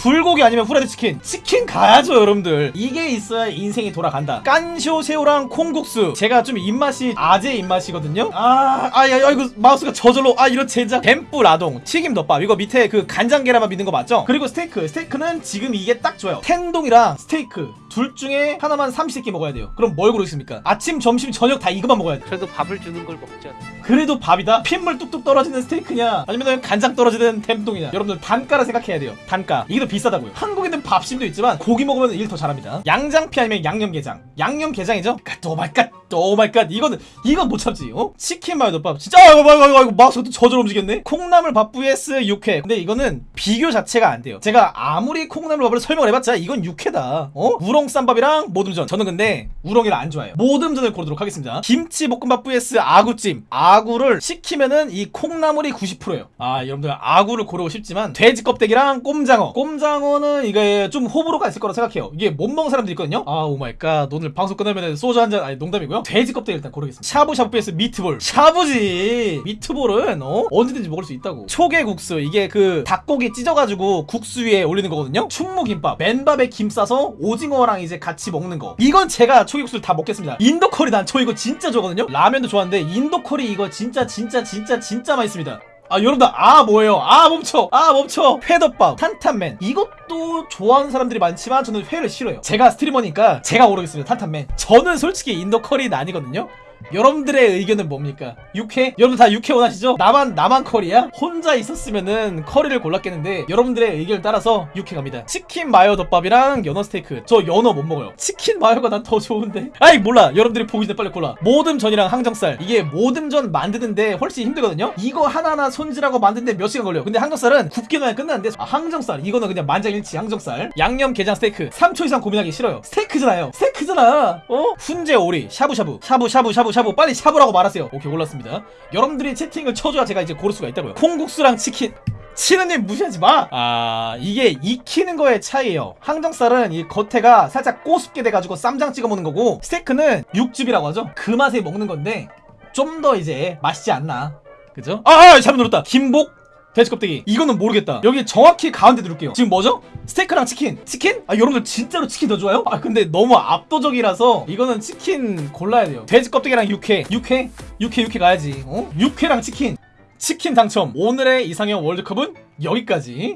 불고기 아니면 후라이드 치킨. 치킨 가야죠 여러분들. 이게 있어야 인생이 돌아간다. 깐쇼 새우랑 콩국수. 제가 좀 입맛이 아재 입맛이거든요. 아 아야 이거 마우스가 저절로. 아 이런 제작. 덴뿌라동 튀김 덮밥. 이거 밑에 그 간장 계란밥 있는 거 맞죠? 그리고 스테이크. 스테이크는 지금 이게 딱 좋아요. 텐동이랑 스테이크 둘 중에 하나만 삼시세끼 먹어야 돼요. 그럼 뭘 고르겠습니까? 아침 점심 저녁 다 이거만 먹어야 돼 그래도 밥을 주는 걸 먹자. 그래도 밥이다? 핏물 뚝뚝 떨어지는 스테이크냐? 아니면 간장 떨어지는 텐동이냐? 여러분들 단가를 생각해야 돼요. 단가. 이게 더 비싸다고요. 한국에는 밥심도 있지만 고기 먹으면 일 더 잘합니다. 양장피 아니면 양념게장. 양념게장이죠? oh my god 오마이갓 이거는 이건 못 참지 어? 치킨 마요덮밥. 진짜 아이고 아이고 아이고, 아이고 저절로 움직였네? 콩나물 밥 vs 육회. 근데 이거는 비교 자체가 안 돼요. 제가 아무리 콩나물 밥을 설명을 해봤자 이건 육회다. 어? 우렁 쌈밥이랑 모듬전. 저는 근데 우렁이를 안 좋아해요. 모듬전을 고르도록 하겠습니다. 김치 볶음밥 vs 아구찜. 아구를 시키면은 이 콩나물이 90%예요. 아 여러분들 아구를 고르고 싶지만 돼지 껍데기랑 꼼장어. 꼼장어는 이게 좀 호불호가 있을 거라 생각해요. 이게 못 먹는 사람들 있거든요. 아 오마이갓. 오늘 방송 끝나면 소주 한 잔 아니 농담이고요. 돼지 껍데기 일단 고르겠습니다. 샤브샤브 vs 미트볼. 샤브지! 미트볼은 어? 언제든지 먹을 수 있다고. 초계국수. 이게 그 닭고기 찢어가지고 국수 위에 올리는 거거든요. 충무김밥. 맨밥에 김 싸서 오징어랑 이제 같이 먹는 거. 이건 제가 초계국수를 다 먹겠습니다. 인도커리 난 저 이거 진짜 좋아하거든요. 라면도 좋아하는데 인도커리 이거 진짜 진짜 진짜 진짜 맛있습니다 아 여러분들 아 뭐예요? 아 멈춰. 아 멈춰. 회덮밥 탄탄멘. 이것도 좋아하는 사람들이 많지만 저는 회를 싫어요. 제가 streamer니까 제가 고르겠습니다. 탄탄멘. 저는 솔직히 인도 커리는 아니거든요 여러분들의 의견은 뭡니까? 육회? 여러분 다 육회 원하시죠? 나만 나만 커리야? 혼자 있었으면은 커리를 골랐겠는데 여러분들의 의견을 따라서 육회 갑니다. 치킨 마요 덮밥이랑 연어 스테이크. 저 연어 못 먹어요. 치킨 마요가 난 더 좋은데? 아이 몰라. 여러분들이 보기 전에 빨리 골라. 모듬전이랑 항정살. 이게 모듬전 만드는데 훨씬 힘들거든요? 이거 하나하나 손질하고 만드는데 몇 시간 걸려요? 근데 항정살은 굽기만 하면 끝나는데 아, 항정살. 이거는 그냥 만장일치 항정살. 양념 게장 스테이크. 3초 이상 고민하기 싫어요. 스테이크잖아요. 스테이크잖아. 어? 훈제 오리. 샤브샤브 샤브샤브 샤브 샤브 빨리 샤브라고 말하세요 오케이 골랐습니다 여러분들이 채팅을 쳐줘야 제가 이제 고를 수가 있다고요 콩국수랑 치킨 치느님 무시하지 마! 아, 이게 익히는 거의 차이예요. 항정살은 이 겉에가 살짝 꼬숩게 돼가지고 쌈장 찍어 먹는 거고, 스테이크는 육즙이라고 하죠? 그 맛에 먹는 건데, 좀 더 이제 맛있지 않나. 그죠? 아, 아 잘못 눌렀다. 김복, 돼지 껍데기. 이거는 모르겠다. 여기 정확히 가운데 누를게요. 지금 뭐죠? 스테이크랑 치킨. 치킨? 아, 여러분들 진짜로 치킨 더 좋아요? 아, 근데 너무 압도적이라서 이거는 치킨 골라야 돼요. 돼지 껍데기랑 육회. 육회? 육회, 육회 가야지. 어? 육회랑 치킨. 치킨 당첨. 오늘의 이상형 월드컵은 여기까지.